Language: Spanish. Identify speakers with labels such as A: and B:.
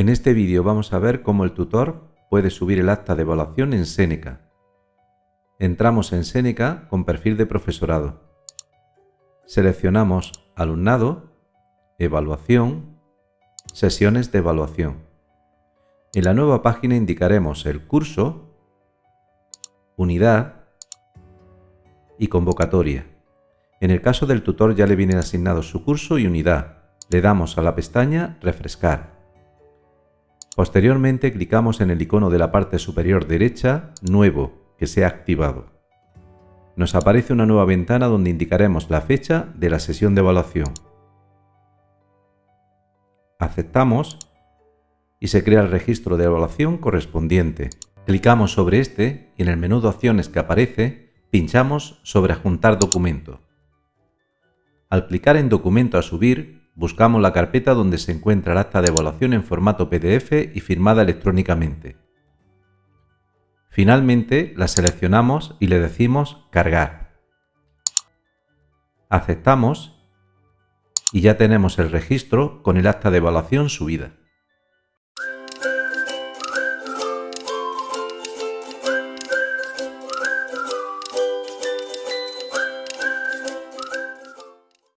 A: En este vídeo vamos a ver cómo el tutor puede subir el acta de evaluación en Seneca. Entramos en Seneca con perfil de profesorado. Seleccionamos Alumnado, Evaluación, Sesiones de evaluación. En la nueva página indicaremos el curso, unidad y convocatoria. En el caso del tutor ya le vienen asignados su curso y unidad. Le damos a la pestaña Refrescar. Posteriormente clicamos en el icono de la parte superior derecha Nuevo, que se ha activado. Nos aparece una nueva ventana donde indicaremos la fecha de la sesión de evaluación. Aceptamos y se crea el registro de evaluación correspondiente. Clicamos sobre este y en el menú de opciones que aparece, pinchamos sobre Adjuntar documento. Al clicar en Documento a subir, buscamos la carpeta donde se encuentra el acta de evaluación en formato PDF y firmada electrónicamente. Finalmente la seleccionamos y le decimos Cargar. Aceptamos y ya tenemos el registro con el acta de evaluación subida.